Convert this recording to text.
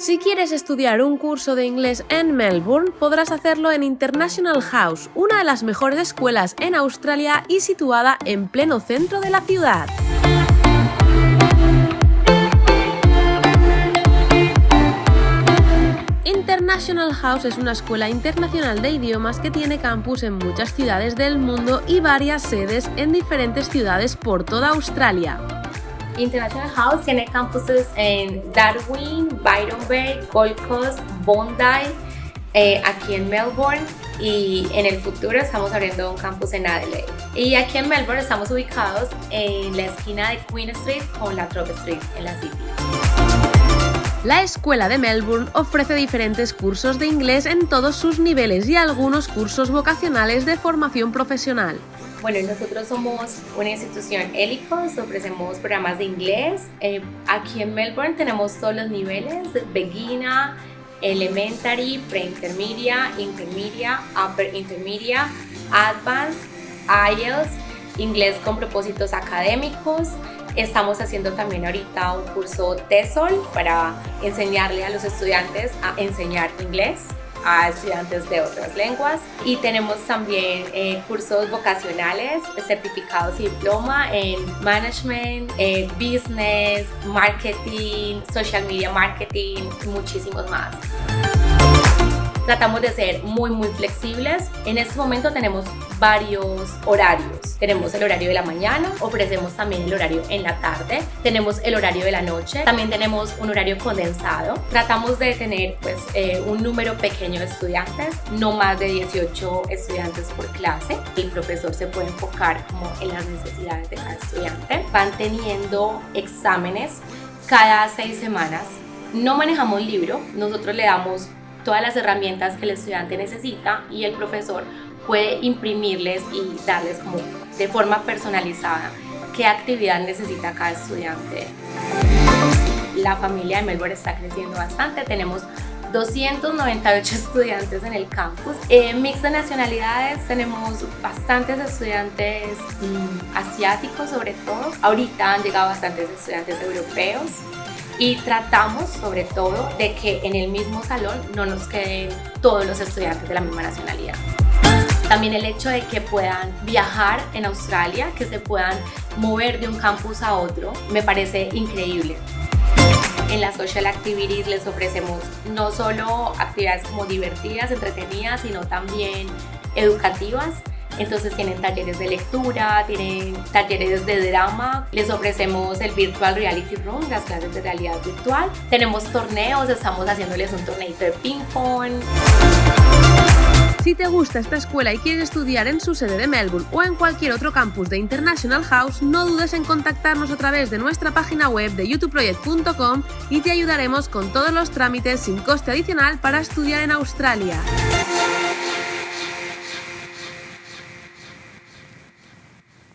Si quieres estudiar un curso de inglés en Melbourne, podrás hacerlo en International House, una de las mejores escuelas en Australia y situada en pleno centro de la ciudad. International House es una escuela internacional de idiomas que tiene campus en muchas ciudades del mundo y varias sedes en diferentes ciudades por toda Australia. International House tiene campuses en Darwin, Byron Bay, Gold Coast, Bondi, eh, aquí en Melbourne y en el futuro estamos abriendo un campus en Adelaide. Y aquí en Melbourne estamos ubicados en la esquina de Queen Street con la Trope Street en la City. La Escuela de Melbourne ofrece diferentes cursos de inglés en todos sus niveles y algunos cursos vocacionales de formación profesional. Bueno, nosotros somos una institución Helicos, ofrecemos programas de inglés. Eh, aquí en Melbourne tenemos todos los niveles, beginner, elementary, pre-intermedia, intermedia, upper intermedia, advanced, IELTS, inglés con propósitos académicos. Estamos haciendo también ahorita un curso TESOL para enseñarle a los estudiantes a enseñar inglés a estudiantes de otras lenguas y tenemos también eh, cursos vocacionales, certificados y diploma en management, business, marketing, social media marketing y muchísimos más. Tratamos de ser muy muy flexibles. En este momento tenemos varios horarios. Tenemos el horario de la mañana, ofrecemos también el horario en la tarde, tenemos el horario de la noche, también tenemos un horario condensado. Tratamos de tener pues eh, un número pequeño de estudiantes, no más de 18 estudiantes por clase. El profesor se puede enfocar como en las necesidades de cada estudiante. Van teniendo exámenes cada seis semanas. No manejamos libro, nosotros le damos todas las herramientas que el estudiante necesita y el profesor puede imprimirles y darles de forma personalizada qué actividad necesita cada estudiante. La familia de Melbourne está creciendo bastante, tenemos 298 estudiantes en el campus. En mix de nacionalidades tenemos bastantes estudiantes mm, asiáticos sobre todo. Ahorita han llegado bastantes estudiantes europeos y tratamos sobre todo de que en el mismo salón no nos queden todos los estudiantes de la misma nacionalidad. También el hecho de que puedan viajar en Australia, que se puedan mover de un campus a otro, me parece increíble. En las social activities les ofrecemos no solo actividades como divertidas, entretenidas, sino también educativas entonces tienen talleres de lectura, tienen talleres de drama, les ofrecemos el Virtual Reality Room, las clases de realidad virtual. Tenemos torneos, estamos haciéndoles un torneito de ping pong. Si te gusta esta escuela y quieres estudiar en su sede de Melbourne o en cualquier otro campus de International House, no dudes en contactarnos a través de nuestra página web de youtubeproject.com y te ayudaremos con todos los trámites sin coste adicional para estudiar en Australia.